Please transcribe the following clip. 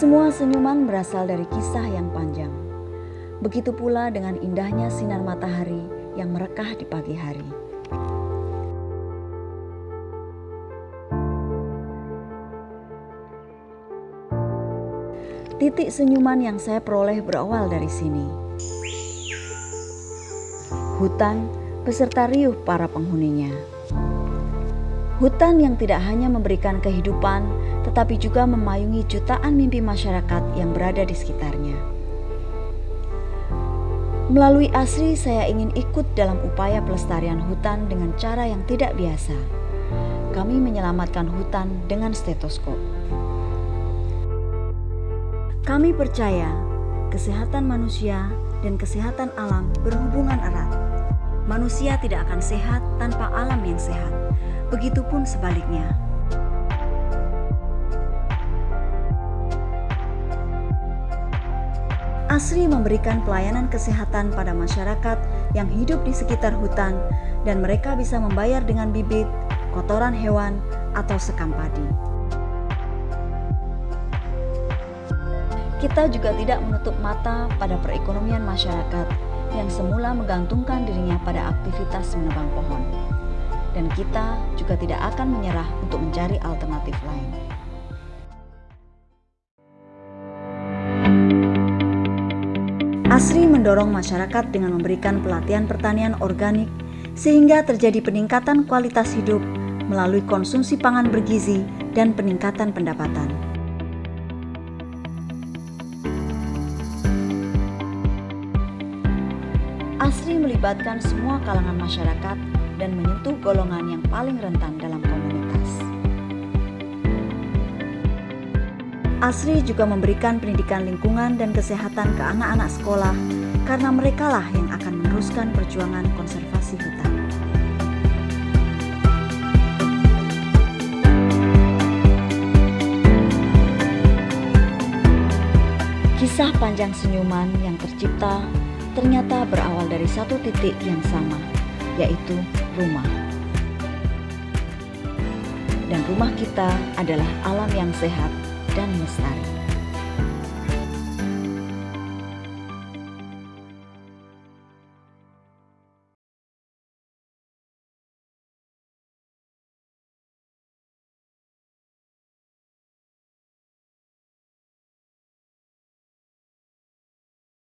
Semua senyuman berasal dari kisah yang panjang. Begitu pula dengan indahnya sinar matahari yang merekah di pagi hari. Titik senyuman yang saya peroleh berawal dari sini. Hutan beserta riuh para penghuninya. Hutan yang tidak hanya memberikan kehidupan, tetapi juga memayungi jutaan mimpi masyarakat yang berada di sekitarnya. Melalui Asri, saya ingin ikut dalam upaya pelestarian hutan dengan cara yang tidak biasa. Kami menyelamatkan hutan dengan stetoskop. Kami percaya kesehatan manusia dan kesehatan alam berhubungan erat. Manusia tidak akan sehat tanpa alam yang sehat. Begitupun sebaliknya. Asri memberikan pelayanan kesehatan pada masyarakat yang hidup di sekitar hutan dan mereka bisa membayar dengan bibit, kotoran hewan, atau sekam padi. Kita juga tidak menutup mata pada perekonomian masyarakat yang semula menggantungkan dirinya pada aktivitas menebang pohon dan kita juga tidak akan menyerah untuk mencari alternatif lain. Asri mendorong masyarakat dengan memberikan pelatihan pertanian organik sehingga terjadi peningkatan kualitas hidup melalui konsumsi pangan bergizi dan peningkatan pendapatan. Asri melibatkan semua kalangan masyarakat golongan yang paling rentan dalam komunitas. Asri juga memberikan pendidikan lingkungan dan kesehatan ke anak-anak sekolah karena merekalah yang akan meneruskan perjuangan konservasi hutan. Kisah panjang senyuman yang tercipta ternyata berawal dari satu titik yang sama, yaitu rumah. Rumah kita adalah alam yang sehat dan lestari.